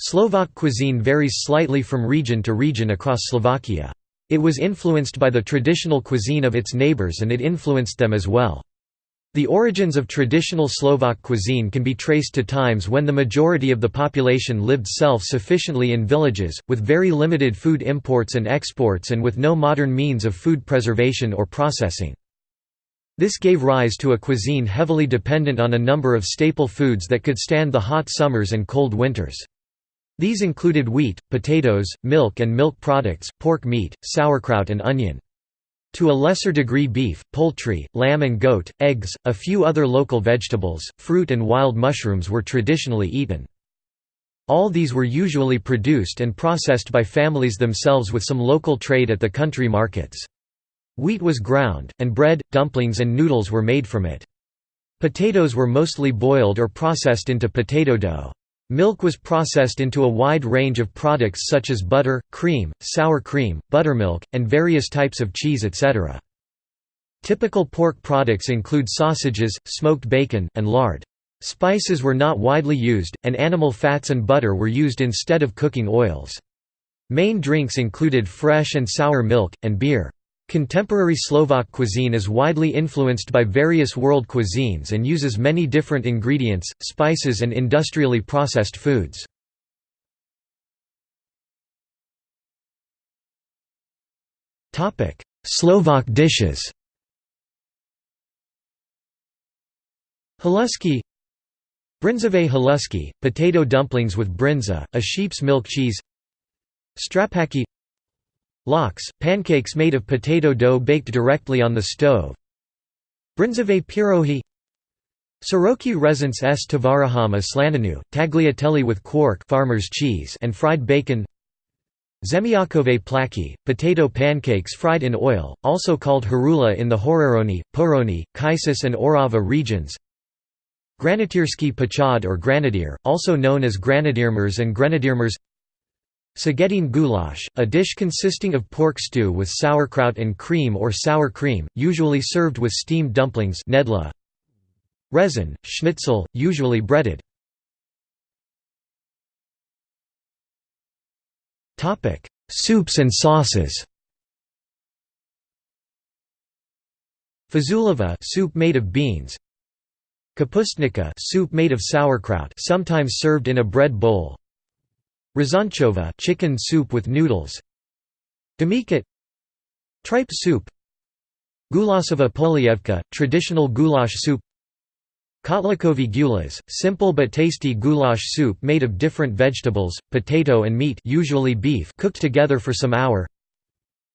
Slovak cuisine varies slightly from region to region across Slovakia. It was influenced by the traditional cuisine of its neighbours and it influenced them as well. The origins of traditional Slovak cuisine can be traced to times when the majority of the population lived self-sufficiently in villages, with very limited food imports and exports and with no modern means of food preservation or processing. This gave rise to a cuisine heavily dependent on a number of staple foods that could stand the hot summers and cold winters. These included wheat, potatoes, milk and milk products, pork meat, sauerkraut and onion. To a lesser degree beef, poultry, lamb and goat, eggs, a few other local vegetables, fruit and wild mushrooms were traditionally eaten. All these were usually produced and processed by families themselves with some local trade at the country markets. Wheat was ground, and bread, dumplings and noodles were made from it. Potatoes were mostly boiled or processed into potato dough. Milk was processed into a wide range of products such as butter, cream, sour cream, buttermilk, and various types of cheese etc. Typical pork products include sausages, smoked bacon, and lard. Spices were not widely used, and animal fats and butter were used instead of cooking oils. Main drinks included fresh and sour milk, and beer. Contemporary Slovak cuisine is widely influenced by various world cuisines and uses many different ingredients, spices and industrially processed foods. Slovak dishes. Halusky Bryndzové halusky, potato dumplings with bryndza, a sheep's milk cheese. Strapaki Lox, pancakes made of potato dough baked directly on the stove. Bryndzové pirohi. Soroki rezance s. Tavarahama slaninu, tagliatelle with quark farmer's cheese and fried bacon. Zemiakové plaki, potato pancakes fried in oil, also called harula in the Horehronie, Pohronie, Kysuce and Orava regions. Granatierski pachad or granadier, also known as granadiermers and grenadiermers Sagetine goulash, a dish consisting of pork stew with sauerkraut and cream or sour cream, usually served with steamed dumplings nedla. Resin, schnitzel, usually breaded. Soups and sauces Fazulava soup made of beans Kapustnica soup made of sauerkraut sometimes served in a bread bowl Rezanchova chicken soup with noodles. Demikat Tripe soup. Gulasova polievka traditional goulash soup. Kotlikovy gulas, simple but tasty goulash soup made of different vegetables, potato and meat usually beef cooked together for some hour.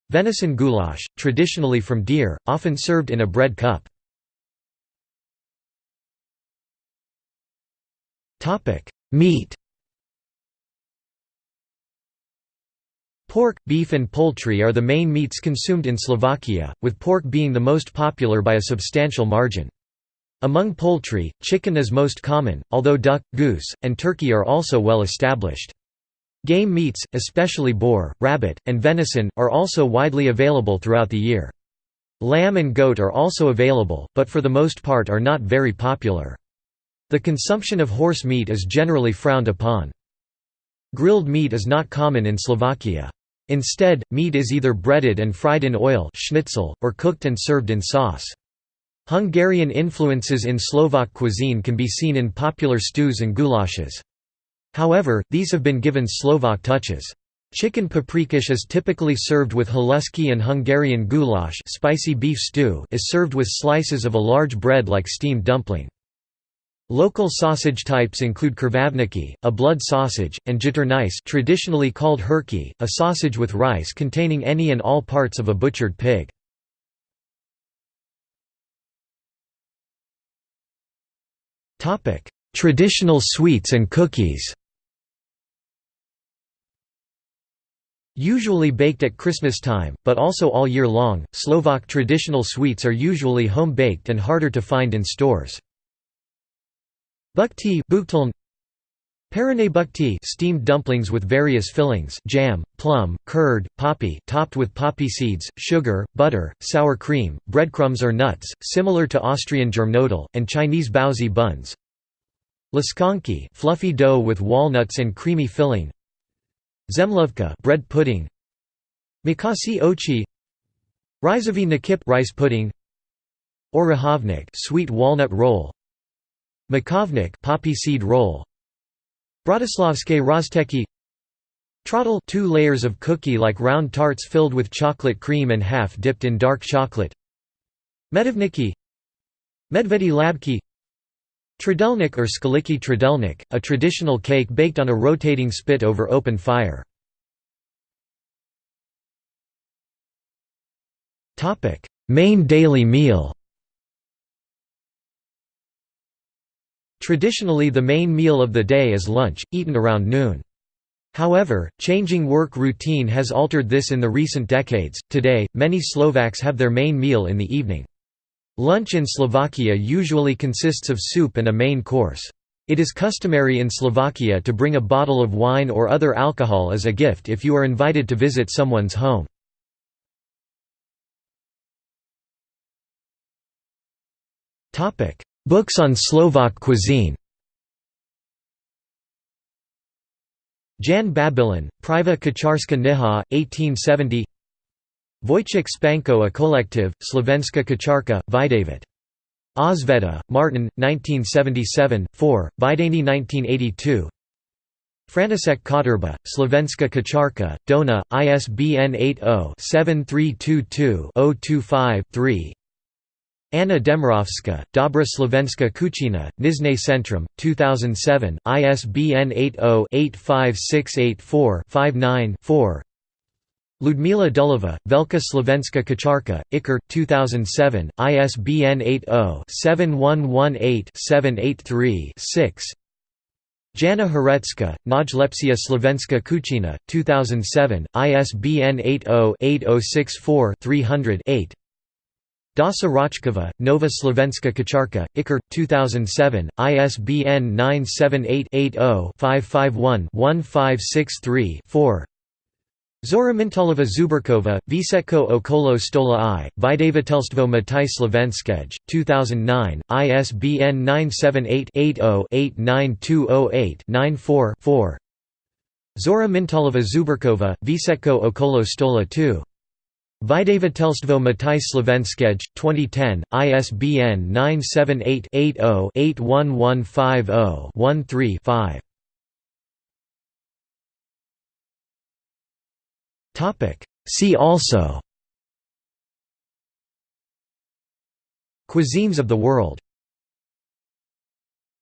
Venison goulash, traditionally from deer, often served in a bread cup. Meat Pork, beef and poultry are the main meats consumed in Slovakia, with pork being the most popular by a substantial margin. Among poultry, chicken is most common, although duck, goose, and turkey are also well established. Game meats, especially boar, rabbit, and venison, are also widely available throughout the year. Lamb and goat are also available, but for the most part are not very popular. The consumption of horse meat is generally frowned upon. Grilled meat is not common in Slovakia. Instead, meat is either breaded and fried in oil schnitzel, or cooked and served in sauce. Hungarian influences in Slovak cuisine can be seen in popular stews and goulashes. However, these have been given Slovak touches. Chicken paprikash is typically served with halusky and Hungarian goulash spicy beef stew is served with slices of a large bread like steamed dumpling. Local sausage types include krvavniki, a blood sausage, and jitrnice traditionally called herky, a sausage with rice containing any and all parts of a butchered pig. Traditional sweets and cookies Usually baked at Christmas time, but also all year long, Slovak traditional sweets are usually home-baked and harder to find in stores. Bukti Parane bukti steamed dumplings with various fillings jam, plum, curd, poppy topped with poppy seeds, sugar, butter, sour cream, breadcrumbs or nuts, similar to Austrian germknödel, and Chinese baozi buns. Laskonki fluffy dough with walnuts and creamy filling. Zemlovka bread pudding. Mikasi ochi. Rysovy nakip rice pudding. Orahovnik sweet walnut roll Makovnik poppy seed roll. Bratislavske rozteki. Trottel two layers of cookie-like round tarts filled with chocolate cream and half dipped in dark chocolate. Medovniki Medvedi labki. Trdelník or skaliki trdelník, a traditional cake baked on a rotating spit over open fire. Main daily meal Traditionally the main meal of the day is lunch, eaten around noon. However, changing work routine has altered this in the recent decades. Today, many Slovaks have their main meal in the evening. Lunch in Slovakia usually consists of soup and a main course. It is customary in Slovakia to bring a bottle of wine or other alcohol as a gift if you are invited to visit someone's home. Books on Slovak cuisine. Jan Babilon, Priva Kacharska Niha, 1870 Wojciech Spanko a collective, Slovenska Kacharka, Vidavid. Osveta, Martin, 1977, 4, Vidani 1982 Franisek Koterba, Slovenska Kacharka, Dona, ISBN 80-7322-025-3 Anna Demirovska, Dobra Slovenska Kuchina, Knižné Centrum, 2007, ISBN 80-85684-59-4 Ludmila Dulova, Velka Slovenska Kacharka, Ikar, 2007, ISBN 80-7118-783-6 Jana Horecka, Najlepsia Slovenska Kuchina, 2007, ISBN 80-8064-300-8 Dasa Rochkova, Nova Slovenska Kacharka, Ikar, 2007, ISBN 978 80 551 1563 4 Zora Mintalova Zuberkova, Visetko okolo stola i, Vydavatelstvo Matice Slovenskej, 2009, ISBN 978-80-89208-94-4 Zora Mintalova Zuberkova, Visetko okolo stola 2. Vydavatelstvo Matice Slovenskej, 2010, ISBN 978 80 81150 13 5 See also. Cuisines of the world